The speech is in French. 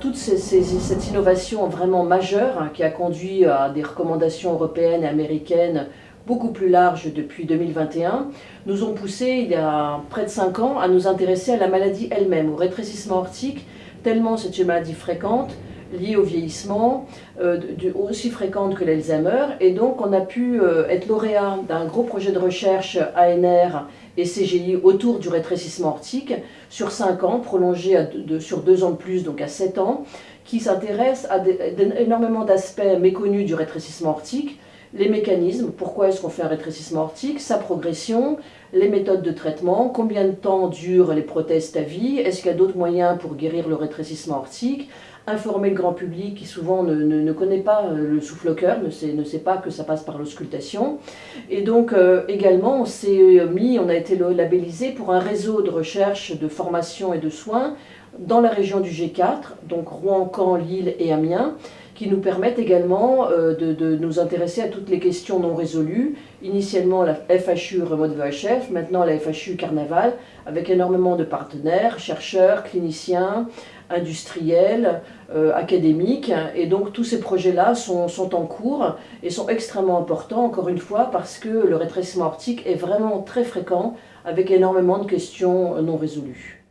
toute cette innovation vraiment majeure hein, qui a conduit à des recommandations européennes et américaines beaucoup plus larges depuis 2021, nous ont poussé il y a près de 5 ans à nous intéresser à la maladie elle-même, au rétrécissement aortique, tellement c'est une maladie fréquente, liée au vieillissement, euh, aussi fréquente que l'Alzheimer. Et donc on a pu euh, être lauréat d'un gros projet de recherche ANR et CGI autour du rétrécissement aortique sur 5 ans, prolongé sur 2 ans de plus, donc à 7 ans, qui s'intéresse à énormément d'aspects méconnus du rétrécissement aortique, les mécanismes, pourquoi est-ce qu'on fait un rétrécissement aortique, sa progression, les méthodes de traitement, combien de temps durent les prothèses à vie, est-ce qu'il y a d'autres moyens pour guérir le rétrécissement aortique, informer le grand public qui souvent ne, connaît pas euh, le souffle-cœur, ne sait, ne sait pas que ça passe par l'auscultation. Et donc euh, également, on s'est mis, on a été labellisé pour un réseau de recherche, de formation et de soins dans la région du G4, donc Rouen, Caen, Lille et Amiens, qui nous permettent également euh, de, nous intéresser à toutes les questions non résolues. Initialement la FHU Remote VHF, maintenant la FHU Carnaval, avec énormément de partenaires, chercheurs, cliniciens, industriels, euh, académiques. Et donc tous ces projets-là sont, sont, en cours et sont extrêmement importants, encore une fois, parce que le rétrécissement aortique est vraiment très fréquent, avec énormément de questions non résolues.